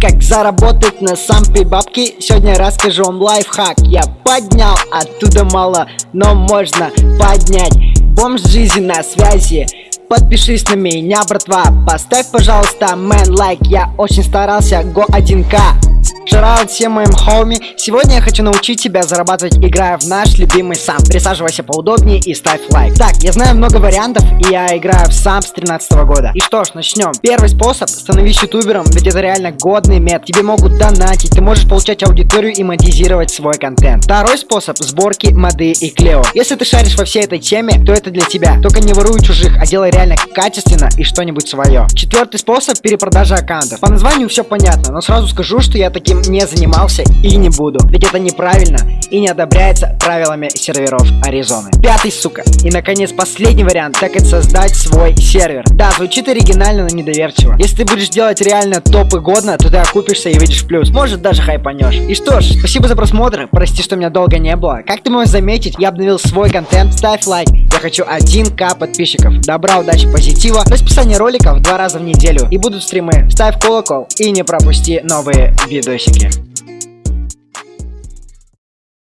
как заработать на сампе бабки. Сегодня расскажу вам лайфхак. Я поднял, оттуда мало, но можно поднять Бомж жизни на связи. Подпишись на меня, братва. Поставь, пожалуйста, мэн лайк. Я очень старался, го 1к Шараут всем моим хоуми. Сегодня я хочу научить тебя зарабатывать, играя в наш любимый сам. Присаживайся поудобнее и ставь лайк. Так, я знаю много вариантов, и я играю в сам с 13 года. И что ж, начнем. Первый способ, становись ютубером, ведь это реально годный мет. Тебе могут донатить, ты можешь получать аудиторию и монетизировать свой контент. Второй способ, сборки, моды и клео. Если ты шаришь во всей этой теме, то это для тебя. Только не воруй чужих, а делай реально качественно и что-нибудь свое. Четвертый способ, перепродажа аккаунтов. По названию все понятно, но сразу скажу, что я таким не занимался и не буду. Ведь это неправильно и не одобряется правилами серверов Аризоны. Пятый, сука. И наконец последний вариант, так это создать свой сервер. Да, звучит оригинально, но недоверчиво. Если ты будешь делать реально топы годно, то ты окупишься и выйдешь в плюс. Может даже хайпанешь. И что ж, спасибо за просмотр. Прости, что меня долго не было. Как ты можешь заметить, я обновил свой контент. Ставь лайк. Я хочу 1к подписчиков. Добра, удачи, позитива. Расписание роликов два раза в неделю. И будут стримы. Ставь колокол и не пропусти новые видосики.